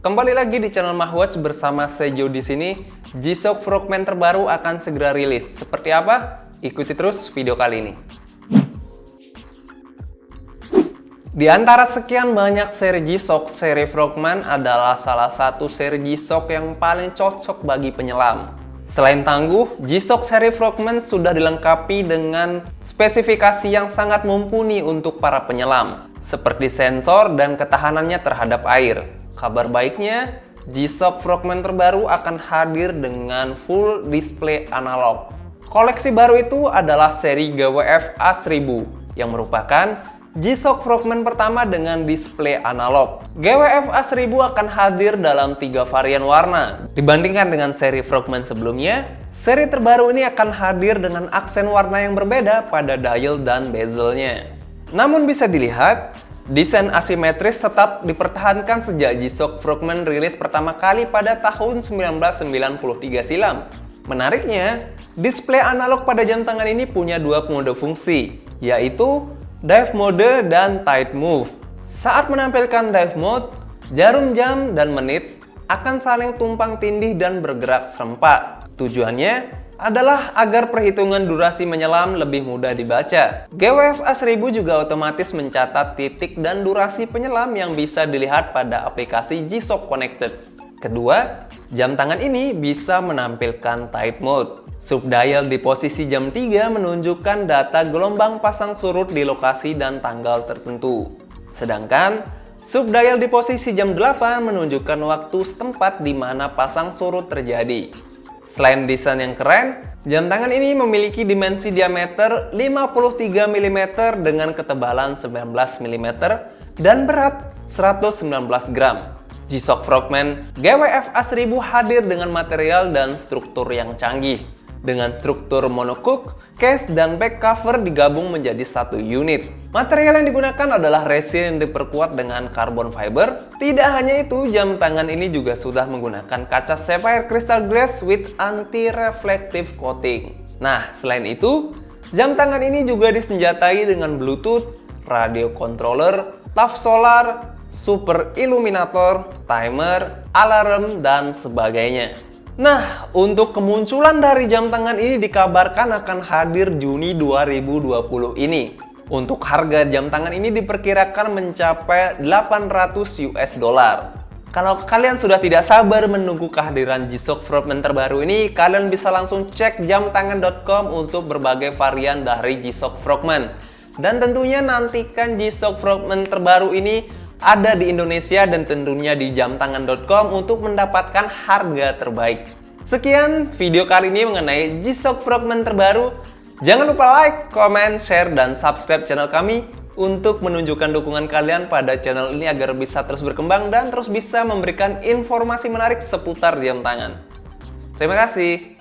Kembali lagi di channel Mahwatch bersama Sejo di sini. G-Shock Frogman terbaru akan segera rilis. Seperti apa? Ikuti terus video kali ini. Di antara sekian banyak seri G-Shock, seri Frogman adalah salah satu seri G-Shock yang paling cocok bagi penyelam. Selain tangguh, G-Shock seri Frogman sudah dilengkapi dengan spesifikasi yang sangat mumpuni untuk para penyelam, seperti sensor dan ketahanannya terhadap air. Kabar baiknya, G-Shock Frogman terbaru akan hadir dengan full display analog. Koleksi baru itu adalah seri GWF A1000 yang merupakan G-Shock Frogman pertama dengan display analog. GWF A1000 akan hadir dalam tiga varian warna. Dibandingkan dengan seri Frogman sebelumnya, seri terbaru ini akan hadir dengan aksen warna yang berbeda pada dial dan bezelnya. Namun bisa dilihat, Desain asimetris tetap dipertahankan sejak G-Shock Frogman rilis pertama kali pada tahun 1993 silam. Menariknya, display analog pada jam tangan ini punya dua mode fungsi, yaitu Dive Mode dan Tight Move. Saat menampilkan Dive Mode, jarum jam dan menit akan saling tumpang tindih dan bergerak serempak. Tujuannya adalah agar perhitungan durasi menyelam lebih mudah dibaca. GWFA 1000 juga otomatis mencatat titik dan durasi penyelam yang bisa dilihat pada aplikasi G-Shock Connected. Kedua, jam tangan ini bisa menampilkan tight mode. Subdial di posisi jam 3 menunjukkan data gelombang pasang surut di lokasi dan tanggal tertentu. Sedangkan, subdial di posisi jam 8 menunjukkan waktu setempat di mana pasang surut terjadi. Selain desain yang keren, jam tangan ini memiliki dimensi diameter 53 mm dengan ketebalan 19 mm dan berat 119 gram. G-Shock Frogman GWF A1000 hadir dengan material dan struktur yang canggih dengan struktur monocoque, case, dan back cover digabung menjadi satu unit. Material yang digunakan adalah resin yang diperkuat dengan carbon fiber. Tidak hanya itu, jam tangan ini juga sudah menggunakan kaca sapphire crystal glass with anti-reflective coating. Nah, selain itu, jam tangan ini juga disenjatai dengan Bluetooth, radio controller, TAF solar, super illuminator, timer, alarm, dan sebagainya. Nah, untuk kemunculan dari jam tangan ini dikabarkan akan hadir Juni 2020 ini. Untuk harga jam tangan ini diperkirakan mencapai 800 US dollar. Kalau kalian sudah tidak sabar menunggu kehadiran G-Shock Frogman terbaru ini, kalian bisa langsung cek jamtangan.com untuk berbagai varian dari G-Shock Frogman. Dan tentunya nantikan G-Shock Frogman terbaru ini ada di Indonesia dan tentunya di jamtangan.com untuk mendapatkan harga terbaik. Sekian video kali ini mengenai G-Shock Frogman terbaru. Jangan lupa like, comment, share, dan subscribe channel kami untuk menunjukkan dukungan kalian pada channel ini agar bisa terus berkembang dan terus bisa memberikan informasi menarik seputar jam tangan. Terima kasih.